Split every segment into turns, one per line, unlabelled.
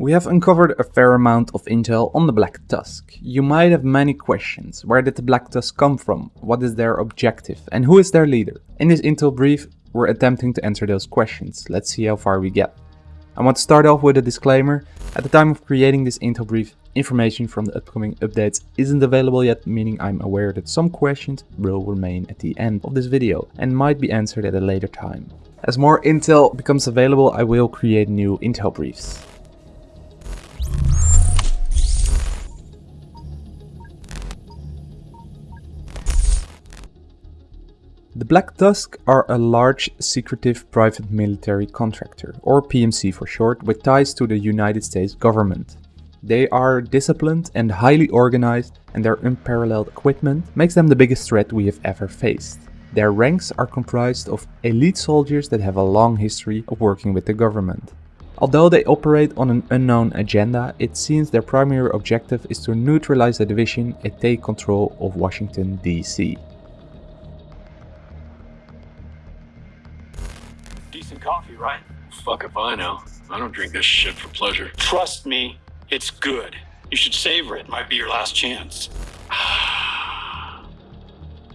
We have uncovered a fair amount of intel on the Black Tusk. You might have many questions. Where did the Black Tusk come from? What is their objective? And who is their leader? In this intel brief, we're attempting to answer those questions. Let's see how far we get. I want to start off with a disclaimer. At the time of creating this intel brief, information from the upcoming updates isn't available yet, meaning I'm aware that some questions will remain at the end of this video and might be answered at a later time. As more intel becomes available, I will create new intel briefs. The Black Tusk are a large, secretive private military contractor, or PMC for short, with ties to the United States government. They are disciplined and highly organized, and their unparalleled equipment makes them the biggest threat we have ever faced. Their ranks are comprised of elite soldiers that have a long history of working with the government. Although they operate on an unknown agenda, it seems their primary objective is to neutralize the division and take control of Washington DC.
Decent coffee, right?
Fuck if I know. I don't drink this shit for pleasure.
Trust me, it's good. You should savor it. Might be your last chance.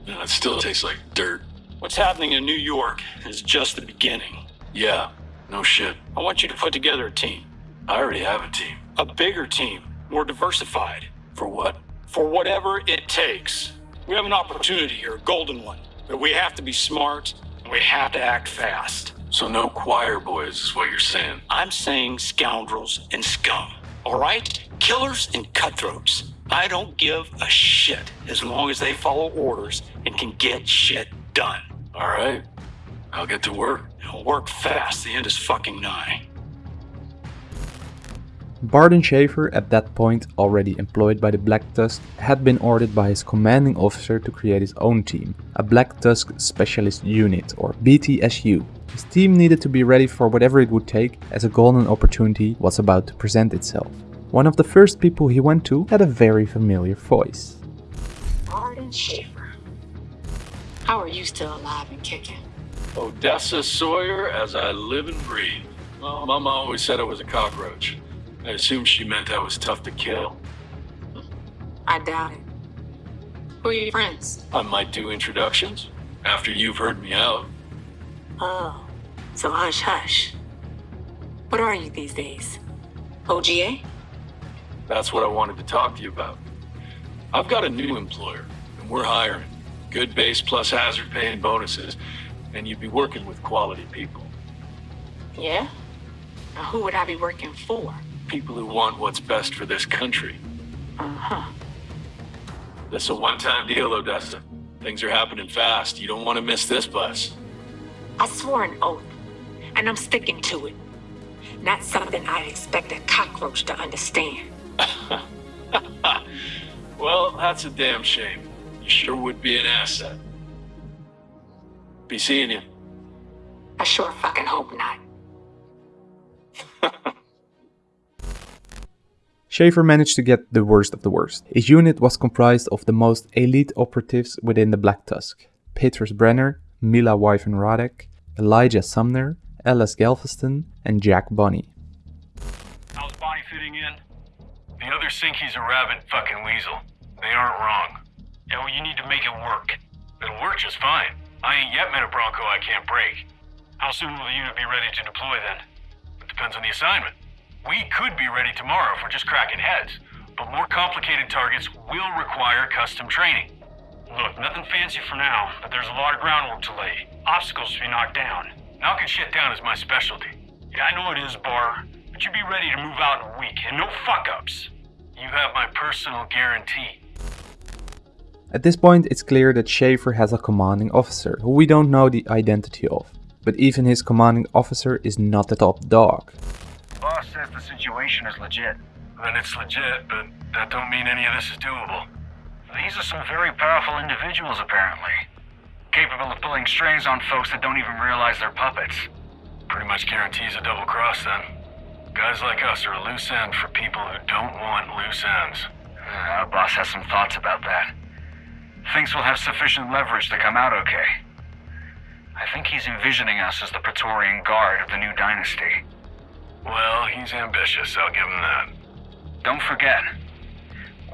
No, it still tastes like dirt.
What's happening in New York is just the beginning.
Yeah, no shit.
I want you to put together a team.
I already have a team.
A bigger team, more diversified,
For what?
for whatever it takes. We have an opportunity here, a golden one. But we have to be smart and we have to act fast.
So no choir boys is what you're saying.
I'm saying scoundrels and scum. All right? Killers and cutthroats. I don't give a shit as long as they follow orders and can get shit done.
All right. I'll get to work.
I'll work fast. The end is fucking nigh.
Barden Schaefer, at that point already employed by the Black Tusk, had been ordered by his commanding officer to create his own team, a Black Tusk Specialist Unit, or BTSU. His team needed to be ready for whatever it would take, as a golden opportunity was about to present itself. One of the first people he went to had a very familiar voice.
Arden Schaefer. How are you still alive and kicking?
Odessa Sawyer as I live and breathe. Well, Mama always said I was a cockroach. I assumed she meant I was tough to kill.
I doubt it. Who are your friends?
I might do introductions after you've heard me out.
Oh, so hush hush. What are you these days? OGA?
That's what I wanted to talk to you about. I've got a new employer, and we're hiring. Good base plus hazard pay and bonuses, and you'd be working with quality people.
Yeah? Now who would I be working for?
People who want what's best for this country.
Uh-huh.
This a one-time deal, Odessa. Things are happening fast. You don't want to miss this bus.
I swore an oath, and I'm sticking to it. Not something I'd expect a cockroach to understand.
Well, that's a damn shame. You sure would be an asset. Be seeing you.
I sure fucking hope not.
Schaefer managed to get the worst of the worst. His unit was comprised of the most elite operatives within the Black Tusk. Petrus Brenner, Mila Wyvern Radek, Elijah Sumner, Ellis Galveston, and Jack Bonney.
How's Bonnie fitting in? The others think he's a rabid fucking weasel. They aren't wrong. Yeah, well, you need to make it work. It'll work just fine. I ain't yet met a Bronco I can't break. How soon will the unit be ready to deploy then? It depends on the assignment. We could be ready tomorrow if we're just cracking heads, but more complicated targets will require custom training. Look, nothing fancy for now, but there's a lot of groundwork to lay. Obstacles to be knocked down. Knocking shit down is my specialty. Yeah, I know it is, Bar, but you be ready to move out in a week, and no fuck-ups. You have my personal guarantee.
At this point, it's clear that Schaefer has a commanding officer, who we don't know the identity of. But even his commanding officer is not the top dog.
Boss says the situation is legit.
Then it's legit, but that don't mean any of this is doable.
These are some very powerful individuals, apparently. Capable of pulling strings on folks that don't even realize they're puppets.
Pretty much guarantees a double cross then. Guys like us are a loose end for people who don't want loose ends.
Uh, Our boss has some thoughts about that. Thinks we'll have sufficient leverage to come out okay. I think he's envisioning us as the Praetorian Guard of the new dynasty.
Well, he's ambitious, I'll give him that.
Don't forget,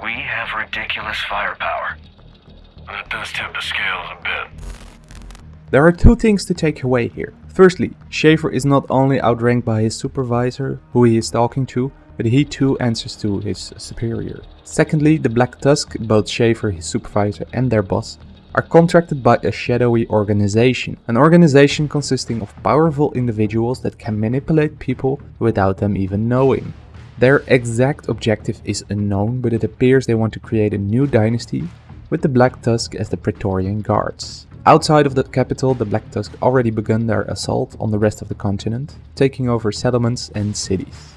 we have ridiculous firepower.
That does tip the scales a bit.
There are two things to take away here. Firstly, Schaefer is not only outranked by his supervisor, who he is talking to, but he too answers to his superior. Secondly, the Black Tusk, both Shaver, his supervisor, and their boss, are contracted by a shadowy organization. An organization consisting of powerful individuals that can manipulate people without them even knowing. Their exact objective is unknown, but it appears they want to create a new dynasty with the Black Tusk as the Praetorian Guards. Outside of the capital, the Black Tusk already begun their assault on the rest of the continent, taking over settlements and cities.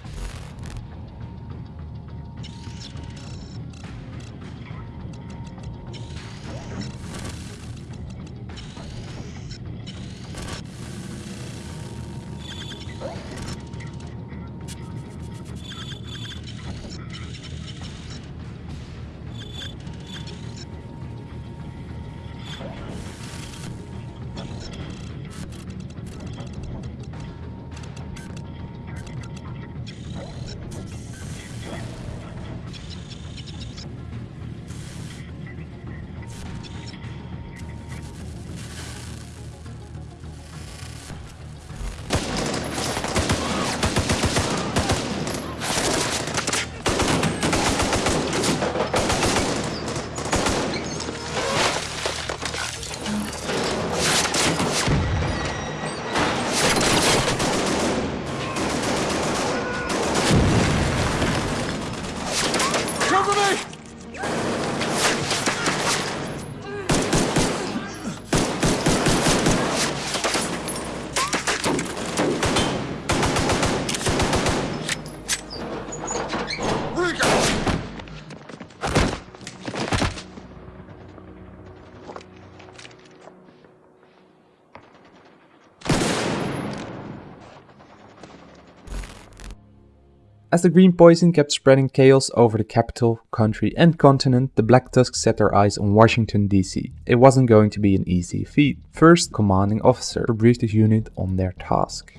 As the green poison kept spreading chaos over the capital, country and continent, the Black Tusks set their eyes on Washington DC. It wasn't going to be an easy feat. First, commanding officer briefed his unit on their task.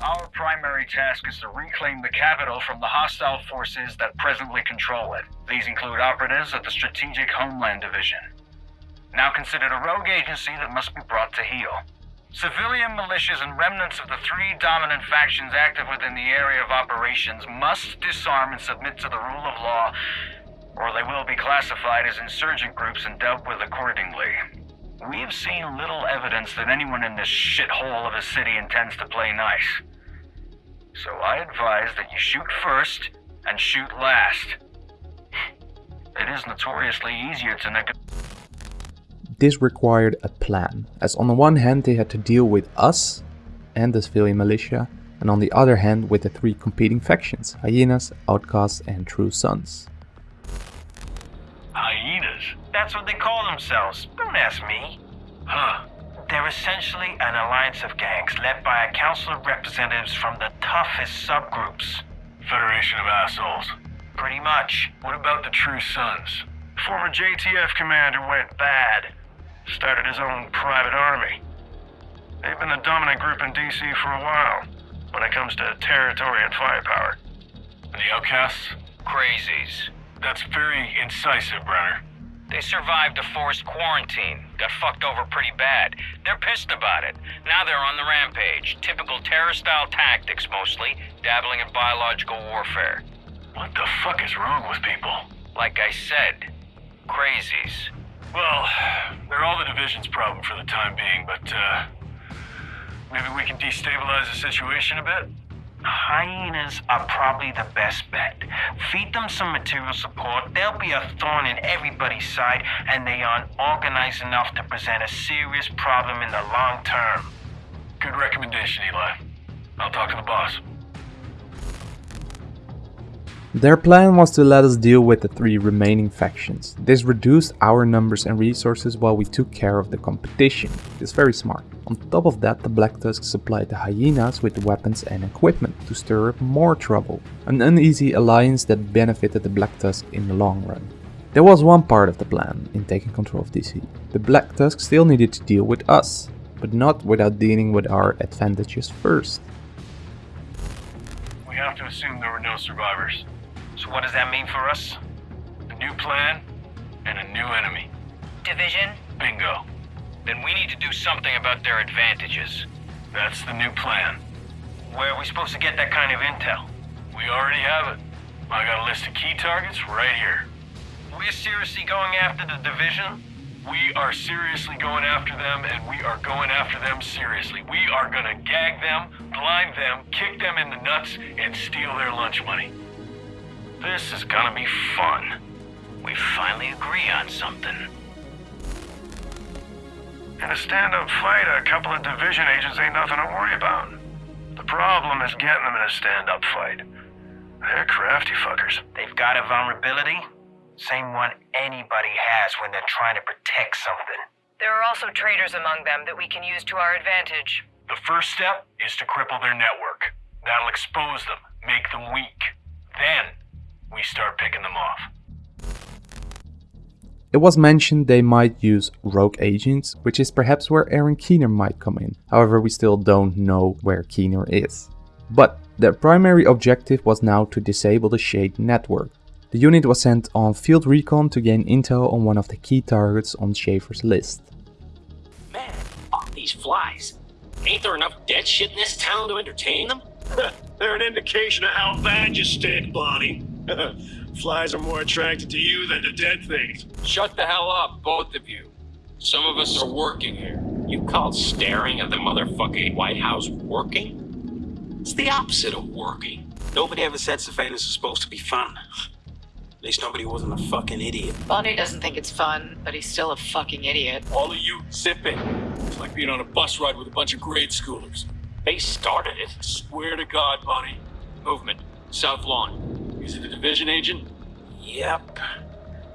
Our primary task is to reclaim the capital from the hostile forces that presently control it. These include operatives of the Strategic Homeland Division. Now considered a rogue agency that must be brought to heel. Civilian militias and remnants of the three dominant factions active within the area of operations must disarm and submit to the rule of law, or they will be classified as insurgent groups and dealt with accordingly. We've seen little evidence that anyone in this shithole of a city intends to play nice. So I advise that you shoot first and shoot last. It is notoriously easier to negotiate.
This required a plan, as on the one hand they had to deal with us and the civilian militia, and on the other hand with the three competing factions, Hyenas, Outcasts and True Sons.
Hyenas?
That's what they call themselves. Don't ask me.
Huh.
They're essentially an alliance of gangs led by a council of representatives from the toughest subgroups.
Federation of assholes.
Pretty much.
What about the True Sons?
Former JTF commander went bad. Started his own private army. They've been the dominant group in DC for a while when it comes to territory and firepower.
The Outcasts?
Crazies.
That's very incisive, Brenner.
They survived a forced quarantine. Got fucked over pretty bad. They're pissed about it. Now they're on the rampage. Typical terror-style tactics mostly, dabbling in biological warfare.
What the fuck is wrong with people?
Like I said, crazies.
Well, they're all the division's problem for the time being, but, uh, maybe we can destabilize the situation a bit?
Hyenas are probably the best bet. Feed them some material support, they'll be a thorn in everybody's side, and they aren't organized enough to present a serious problem in the long term.
Good recommendation, Eli. I'll talk to the boss.
Their plan was to let us deal with the three remaining factions. This reduced our numbers and resources while we took care of the competition. It's very smart. On top of that, the Black Tusk supplied the Hyenas with weapons and equipment to stir up more trouble. An uneasy alliance that benefited the Black Tusk in the long run. There was one part of the plan in taking control of DC. The Black Tusk still needed to deal with us, but not without dealing with our advantages first.
We have to assume there were no survivors.
So what does that mean for us?
A new plan and a new enemy.
Division?
Bingo.
Then we need to do something about their advantages.
That's the new plan.
Where are we supposed to get that kind of intel?
We already have it. I got a list of key targets right here.
We're seriously going after the division?
We are seriously going after them, and we are going after them seriously. We are gonna gag them, blind them, kick them in the nuts, and steal their lunch money. This is gonna be fun.
We finally agree on something.
In a stand-up fight, a couple of division agents ain't nothing to worry about. The problem is getting them in a stand-up fight. They're crafty fuckers.
They've got a vulnerability, same one anybody has when they're trying to protect something.
There are also traitors among them that we can use to our advantage.
The first step is to cripple their network. That'll expose them, make them weak. Then, we start picking them off.
It was mentioned they might use rogue agents, which is perhaps where Aaron Keener might come in. However, we still don't know where Keener is. But their primary objective was now to disable the Shade network. The unit was sent on field recon to gain intel on one of the key targets on Schaefer's list.
Man, fuck these flies. Ain't there enough dead shit in this town to entertain them?
They're an indication of how bad you stink, Bonnie. Flies are more attracted to you than to dead things.
Shut the hell up, both of you. Some of us are working here. You call staring at the motherfucking White House working? It's the opposite of working. Nobody ever said surveillance is supposed to be fun. At least nobody wasn't a fucking idiot.
Bonnie doesn't think it's fun, but he's still a fucking idiot.
All of you, zip it. It's like being on a bus ride with a bunch of grade schoolers.
They started it.
Swear to God, Bonnie. Movement. South Lawn. Is it a division agent?
Yep.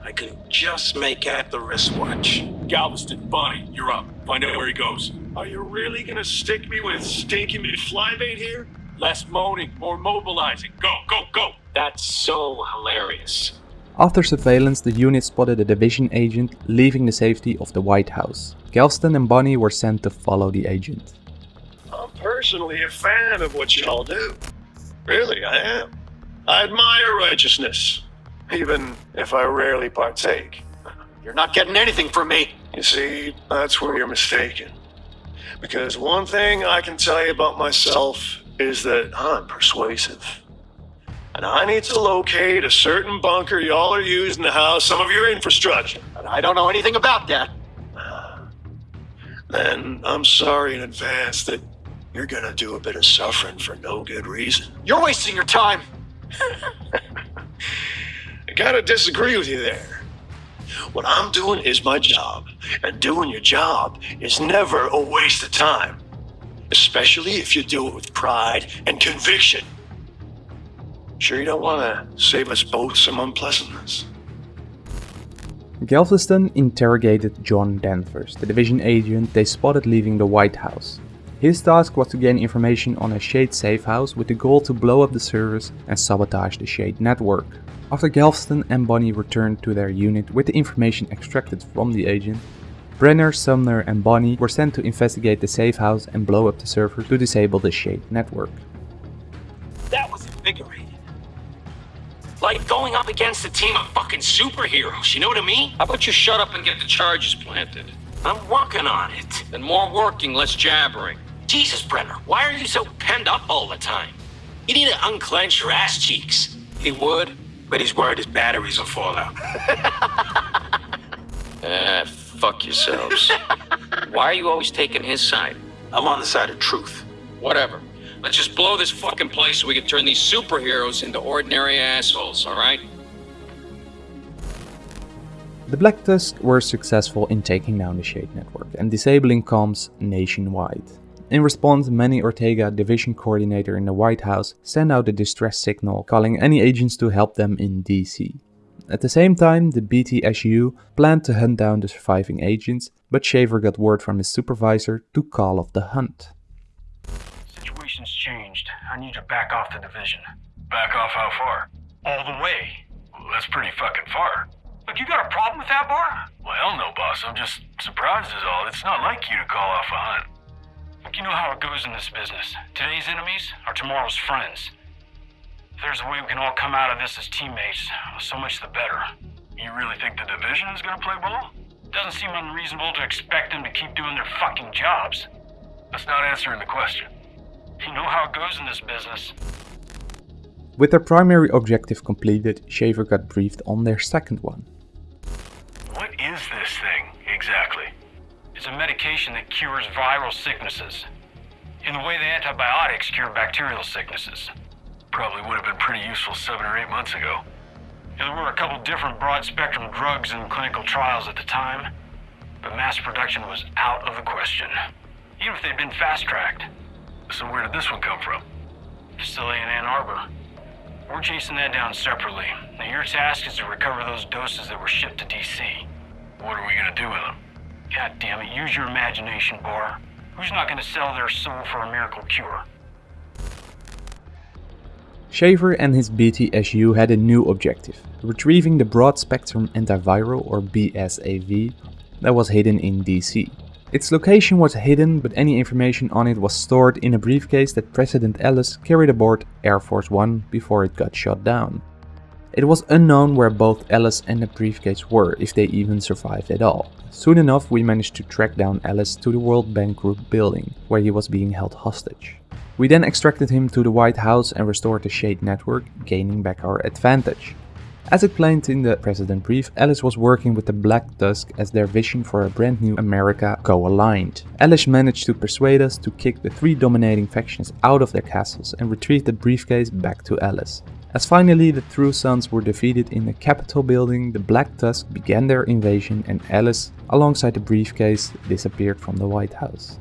I can just make out the wristwatch.
Galveston, Bonnie, you're up. Find out where he goes. Are you really gonna stick me with stinky McFlybait here? Less moaning, more mobilizing. Go, go, go!
That's so hilarious.
After surveillance, the unit spotted a division agent leaving the safety of the White House. Galveston and Bonnie were sent to follow the agent.
I'm personally a fan of what y'all do. Really, I am. I admire righteousness, even if I rarely partake.
You're not getting anything from me.
You see, that's where you're mistaken. Because one thing I can tell you about myself is that I'm persuasive. And I need to locate a certain bunker y'all are using to house some of your infrastructure.
But I don't know anything about that. Ah.
Then I'm sorry in advance that you're gonna do a bit of suffering for no good reason.
You're wasting your time.
I gotta disagree with you there. What I'm doing is my job, and doing your job is never a waste of time. Especially if you do it with pride and conviction. Sure you don't wanna save us both some unpleasantness?
Galveston interrogated John Danvers, the division agent they spotted leaving the White House. His task was to gain information on a Shade safe house with the goal to blow up the servers and sabotage the Shade network. After Galveston and Bonnie returned to their unit with the information extracted from the agent, Brenner, Sumner and Bonnie were sent to investigate the safe house and blow up the server to disable the Shade network.
That was invigorating. Like going up against a team of fucking superheroes, you know what I mean? How about you shut up and get the charges planted? I'm working on it. And more working, less jabbering. Jesus, Brenner, why are you so penned up all the time? You need to unclench your ass cheeks. He would, but he's worried his batteries will fall out. Ah, fuck yourselves. why are you always taking his side? I'm on the side of truth. Whatever. Let's just blow this fucking place so we can turn these superheroes into ordinary assholes, alright?
The Black Tusk were successful in taking down the Shade network and disabling comms nationwide. In response, Manny Ortega, division coordinator in the White House, sent out a distress signal calling any agents to help them in DC. At the same time, the BTSU planned to hunt down the surviving agents, but Shaver got word from his supervisor to call off the hunt.
Situation's changed. I need to back off the division.
Back off how far?
All the way.
Well, that's pretty fucking far.
Look, you got a problem with that, Bar?
Well, hell no, boss. I'm just surprised is all. It's not like you to call off a hunt.
You know how it goes in this business. Today's enemies are tomorrow's friends.
If there's a way we can all come out of this as teammates, so much the better. You really think the division is gonna play ball? Doesn't seem unreasonable to expect them to keep doing their fucking jobs. That's not answering the question. You know how it goes in this business.
With their primary objective completed, Shaver got briefed on their second one.
It's a medication that cures viral sicknesses. In the way the antibiotics cure bacterial sicknesses.
Probably would have been pretty useful seven or eight months ago.
There were a couple different broad spectrum drugs in clinical trials at the time, but mass production was out of the question. Even if they'd been fast tracked.
So where did this one come from?
Facility in Ann Arbor. We're chasing that down separately. Now your task is to recover those doses that were shipped to DC.
What are we gonna do with them?
God damn it, use your imagination, Bar. Who's not gonna sell their soul for a miracle cure?
Shaver and his BTSU had a new objective, retrieving the broad spectrum antiviral or BSAV that was hidden in DC. Its location was hidden, but any information on it was stored in a briefcase that President Ellis carried aboard Air Force One before it got shot down. It was unknown where both Ellis and the briefcase were, if they even survived at all. Soon enough we managed to track down Ellis to the World Bank Group building, where he was being held hostage. We then extracted him to the White House and restored the Shade network, gaining back our advantage. As explained in the President brief, Ellis was working with the Black Tusk as their vision for a brand new America co-aligned. Ellis managed to persuade us to kick the three dominating factions out of their castles and retrieve the briefcase back to Ellis. As finally the True Sons were defeated in the Capitol building, the Black Tusk began their invasion and Ellis, alongside the briefcase, disappeared from the White House.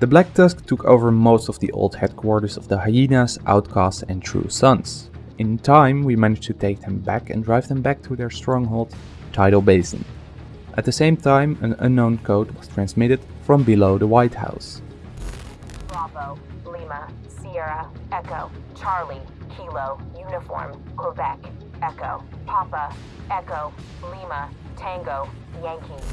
The Black Tusk took over most of the old headquarters of the Hyenas, Outcasts and True Sons. In time, we managed to take them back and drive them back to their stronghold, Tidal Basin. At the same time, an unknown code was transmitted from below the White House.
Bravo, Lima, Sierra, Echo, Charlie, Kilo, Uniform, Quebec, Echo, Papa, Echo, Lima, Tango, Yankee.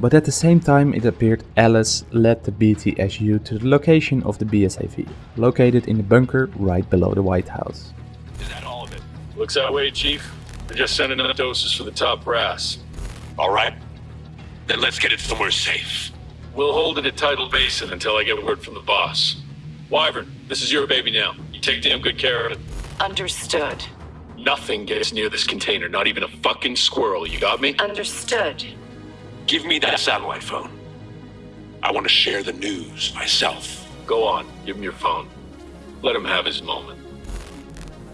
But at the same time it appeared Ellis led the BTSU to the location of the BSAV, located in the bunker right below the White House.
Is that all of it?
Looks that way, Chief. We're just sending enough doses for the top brass.
All right. Then let's get it somewhere safe.
We'll hold it at Tidal Basin until I get word from the boss. Wyvern, this is your baby now. You take damn good care of it.
Understood.
Nothing gets near this container, not even a fucking squirrel. You got me?
Understood.
Give me that satellite phone. I want to share the news myself.
Go on, give him your phone. Let him have his moment.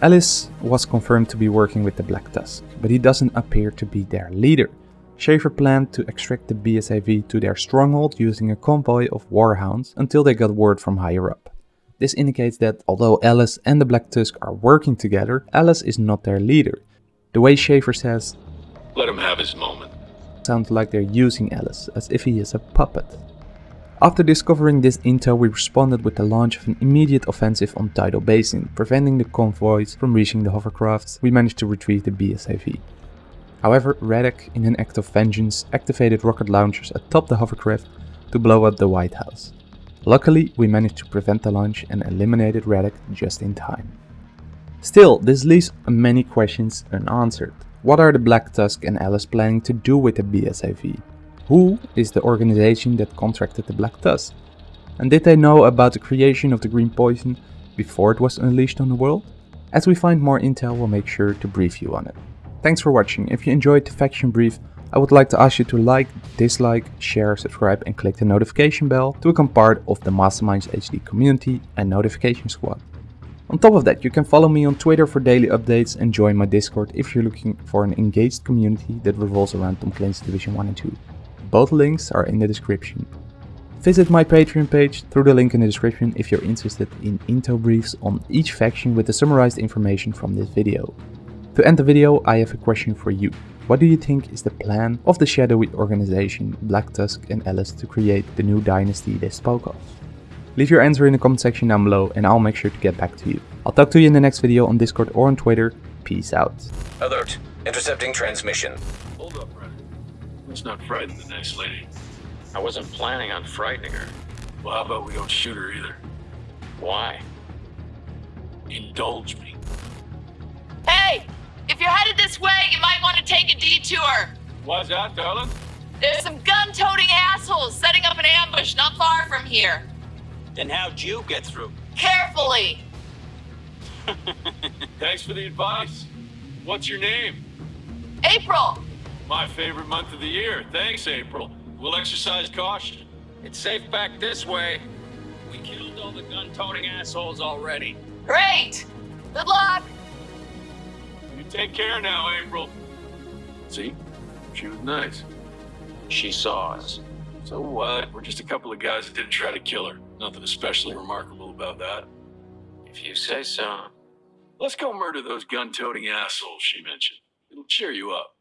Ellis was confirmed to be working with the Black Tusk, but he doesn't appear to be their leader. Schaefer planned to extract the BSAV to their stronghold using a convoy of warhounds until they got word from higher up. This indicates that although Ellis and the Black Tusk are working together, Ellis is not their leader. The way Schaefer says,
Let him have his moment.
sounds like they're using Ellis, as if he is a puppet. After discovering this intel, we responded with the launch of an immediate offensive on Tidal Basin, preventing the convoys from reaching the hovercrafts. We managed to retrieve the BSAV. However, Radek, in an act of vengeance, activated rocket launchers atop the hovercraft to blow up the White House. Luckily, we managed to prevent the launch and eliminated Radek just in time. Still, this leaves many questions unanswered. What are the Black Tusk and Ellis planning to do with the BSAV? Who is the organization that contracted the Black Tusk? And did they know about the creation of the green poison before it was unleashed on the world? As we find more intel, we'll make sure to brief you on it. Thanks for watching. If you enjoyed the faction brief, I would like to ask you to like, dislike, share, subscribe and click the notification bell to become part of the Masterminds HD community and notification squad. On top of that, you can follow me on Twitter for daily updates and join my Discord if you're looking for an engaged community that revolves around Tom Clancy's Division 1 and 2. Both links are in the description. Visit my Patreon page through the link in the description if you're interested in intel briefs on each faction with the summarized information from this video. To end the video, I have a question for you. What do you think is the plan of the shadowy organization Black Tusk and Ellis to create the new dynasty they spoke of? Leave your answer in the comment section down below and I'll make sure to get back to you. I'll talk to you in the next video on Discord or on Twitter. Peace out.
Alert. Intercepting transmission.
Hold up, Radek. Let's not frighten the nice lady.
I wasn't planning on frightening her.
Well, how about we don't shoot her either?
Why?
Indulge me.
If you're headed this way, you might want to take a detour.
Why's that, darling?
There's some gun toting assholes setting up an ambush not far from here.
Then how'd you get through?
Carefully!
Thanks for the advice. What's your name?
April!
My favorite month of the year. Thanks, April. We'll exercise caution.
It's safe back this way. We killed all the gun-toting assholes already.
Great! Good luck!
You take care now, April. See? She was nice.
She saw us.
So what? We're just a couple of guys that didn't try to kill her. Nothing especially remarkable about that.
If you say so.
Let's go murder those gun-toting assholes she mentioned. It'll cheer you up.